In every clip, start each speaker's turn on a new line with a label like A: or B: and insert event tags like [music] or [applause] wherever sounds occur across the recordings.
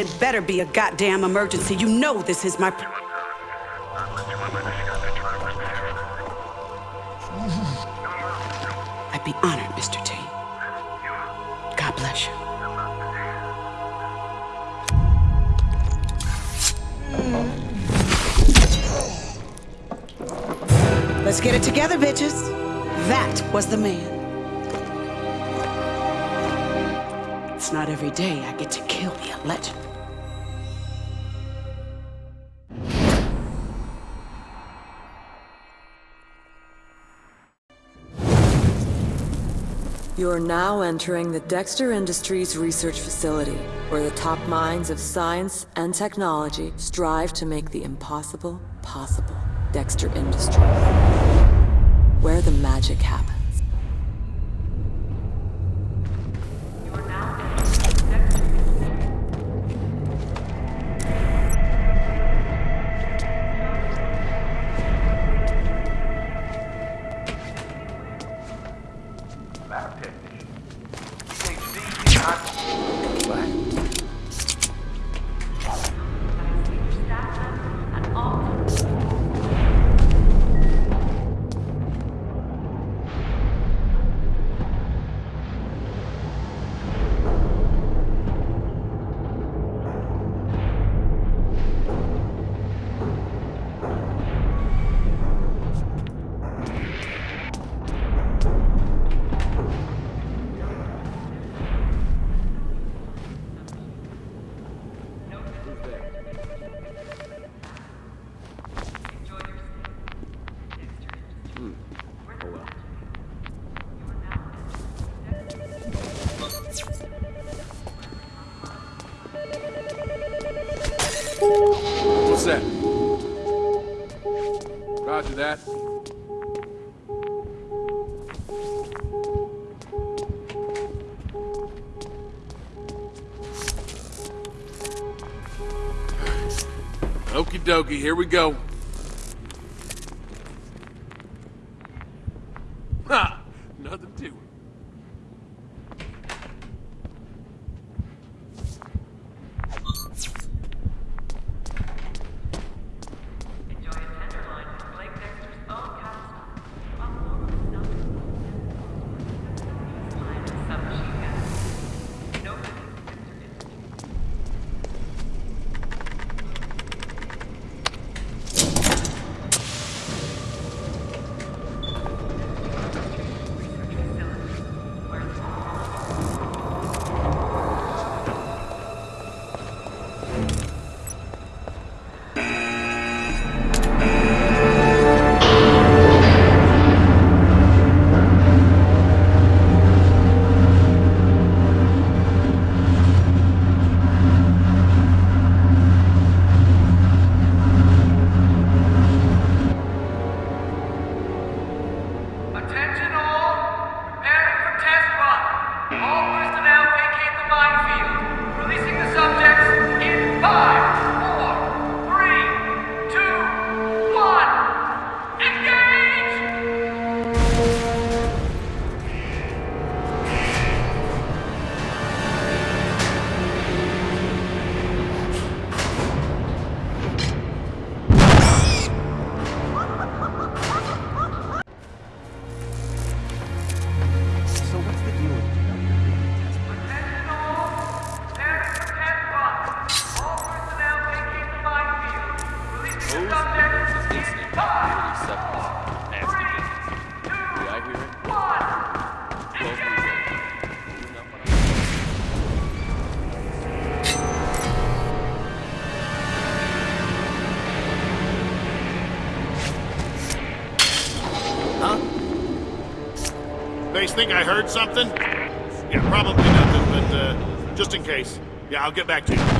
A: It better be a goddamn emergency. You know this is my... [laughs] I'd be honored, Mr. T. God bless you. Let's get it together, bitches. That was the man. It's not every day I get to kill a legend.
B: You are now entering the Dexter Industries Research Facility, where the top minds of science and technology strive to make the impossible possible. Dexter Industries. Where the magic happens.
C: What's that? Roger that. Okie dokie, here we go.
D: Think I heard something? Yeah, probably nothing, but uh, just in case. Yeah, I'll get back to you.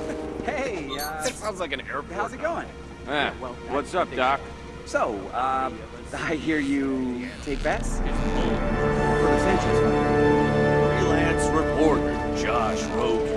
E: Uh,
C: That sounds like an airport.
E: how's it going?
F: Ah, what's up, Doc?
E: So, um, I hear you take bets? For the Sanchez.
C: Freelance reporter Josh Rogan.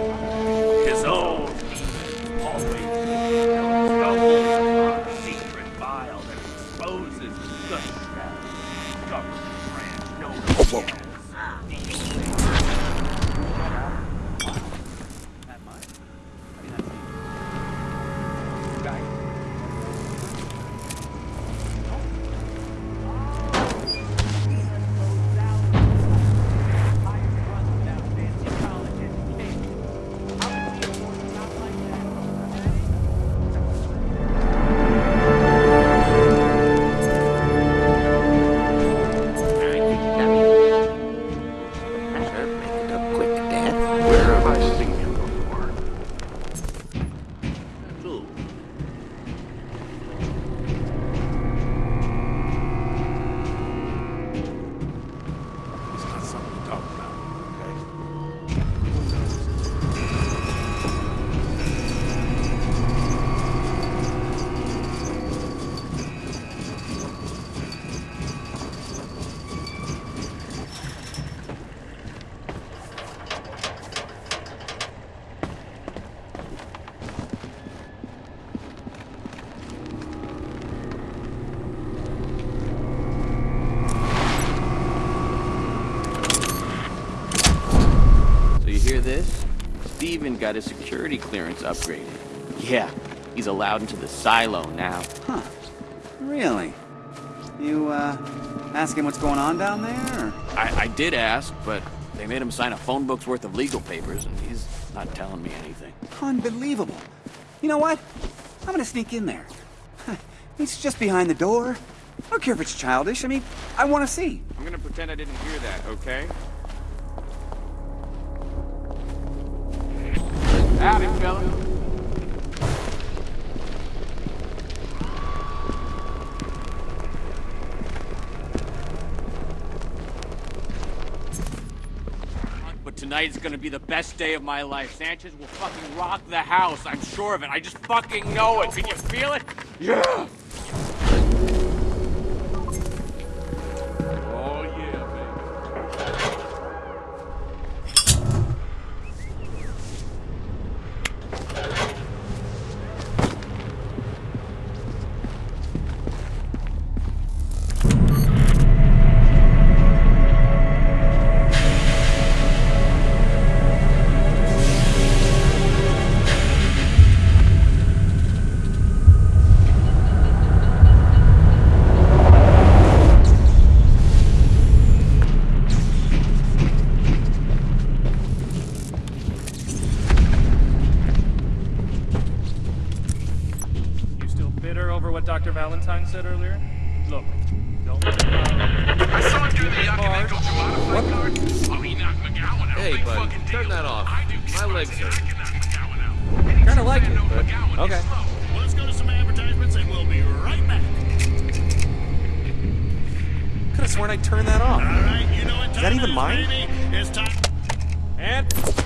G: Got his security clearance upgraded. Yeah, he's allowed into the silo now.
E: Huh. Really? You, uh, ask him what's going on down there?
G: I, I did ask, but they made him sign a phone book's worth of legal papers, and he's not telling me anything.
E: Unbelievable. You know what? I'm gonna sneak in there. It's just behind the door. I don't care if it's childish. I mean, I want to see.
F: I'm gonna pretend I didn't hear that, okay?
G: Fella.
F: But tonight is gonna be the best day of my life. Sanchez will fucking rock the house. I'm sure of it. I just fucking know it. Can you feel it? Yeah.
H: Have
C: I
B: turn that off.
D: All right, you know what time
B: that even
D: is,
B: mine?
D: baby. It's time.
B: And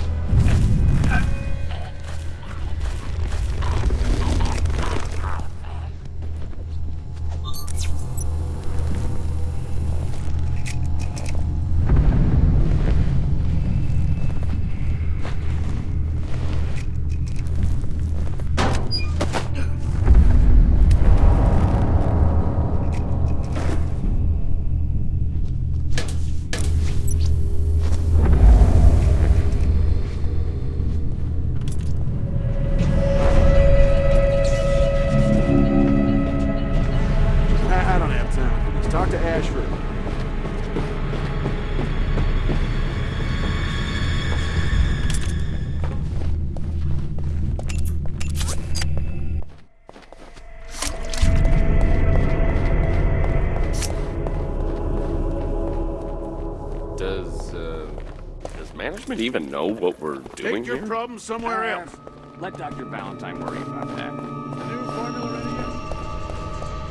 B: management even know what we're doing
D: Take your
B: here?
D: problems somewhere uh, else.
G: Let Dr. Valentine worry about that.
C: New formula ready yet?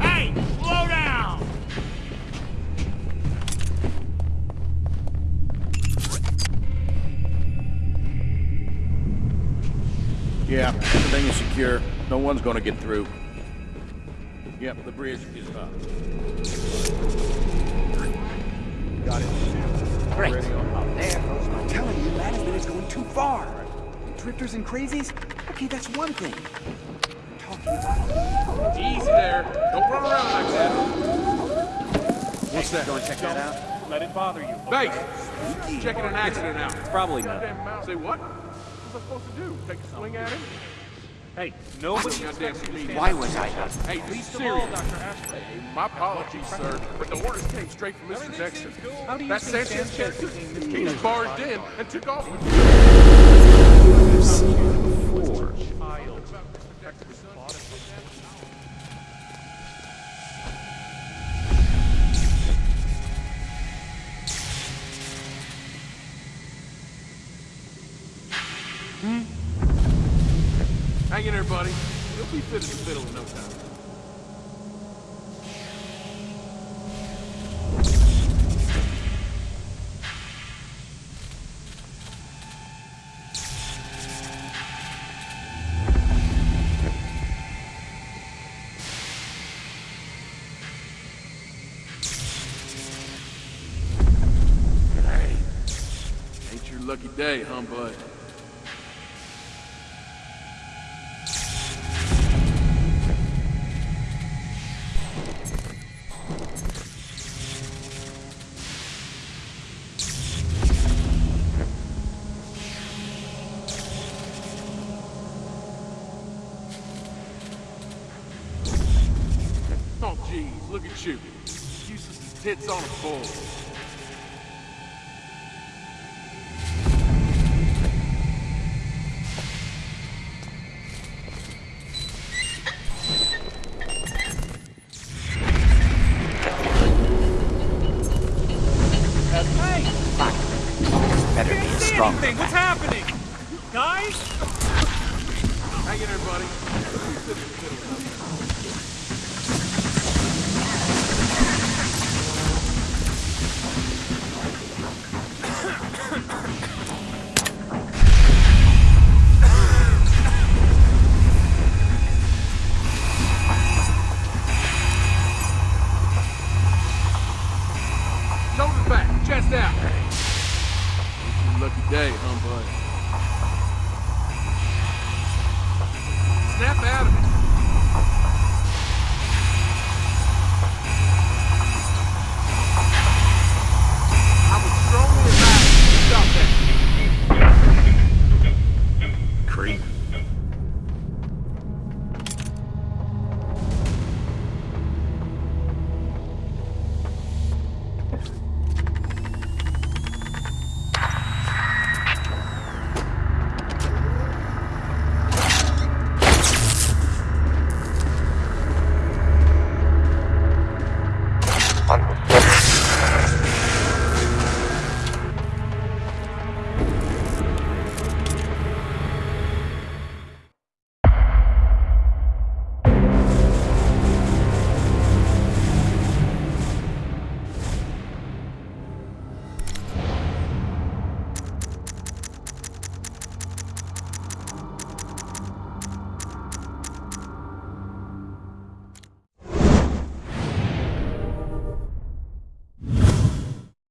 G: Hey, slow down!
C: Yeah, everything is secure. No one's gonna get through. Yep, the bridge is up. Got it.
E: Great.
C: Already on.
E: I'm telling you, management is going too far. Drifters and crazies? Okay, that's one thing. I'm talking about...
F: Easy there. Don't run around like that.
C: What's that?
E: Go and check that out.
I: Let it bother you.
F: Base, checking an accident out.
I: Probably not.
F: Say what? What's I supposed to do? Take a swing at him?
I: Hey, nobody
F: Goddamn
I: expects you to
F: meeting.
E: Why was I
I: and
E: not?
F: Hey, be
I: Least of all,
F: serious.
I: Dr. Ashford.
F: My apologies, sir, but the orders came straight from Mr. Dexter.
I: How do you
F: That
I: think
F: Sanchez
I: Sanchez
F: character,
I: became Mr.
F: he
I: Dexter's
F: barged in and took off with
I: Child.
F: Hang in there, buddy. You'll be fit as a fiddle in no time. Ain't your lucky day, huh, bud?